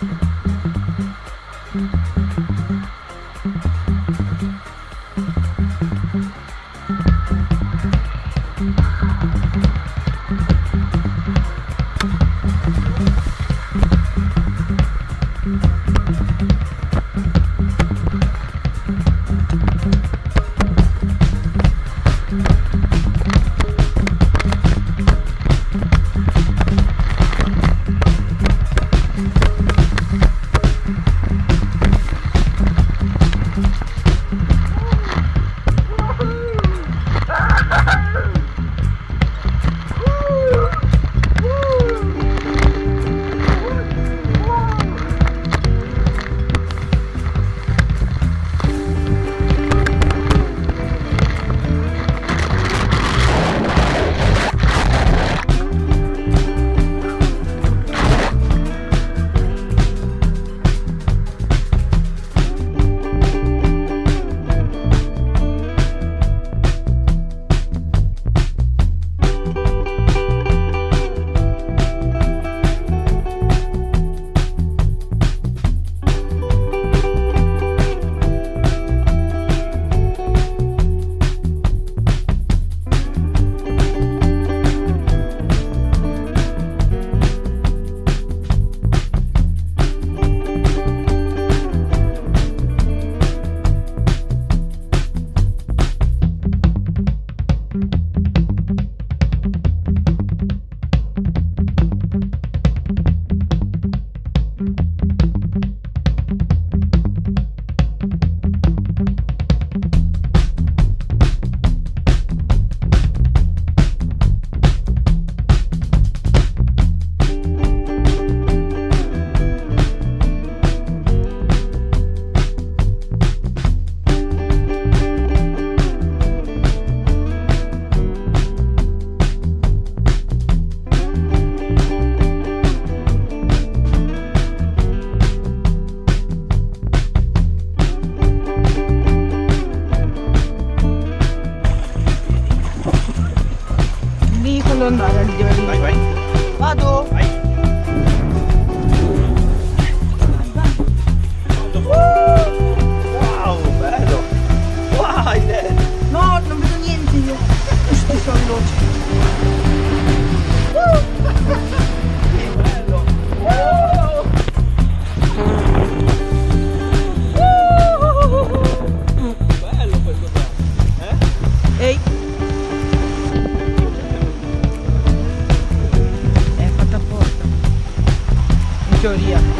Thank mm -hmm. you. Lì quando andare In